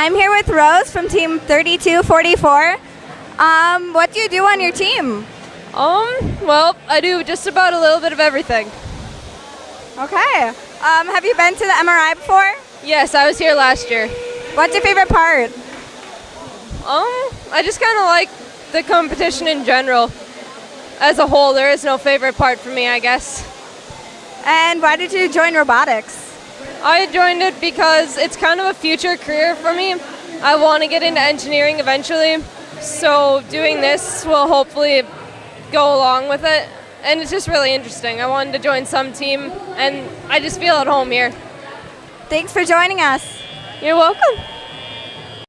I'm here with Rose from Team 3244. Um, what do you do on your team? Um, well, I do just about a little bit of everything. Okay. Um, have you been to the MRI before? Yes, I was here last year. What's your favorite part? Um, I just kind of like the competition in general. As a whole, there is no favorite part for me, I guess. And why did you join robotics? I joined it because it's kind of a future career for me. I want to get into engineering eventually, so doing this will hopefully go along with it. And it's just really interesting. I wanted to join some team, and I just feel at home here. Thanks for joining us. You're welcome.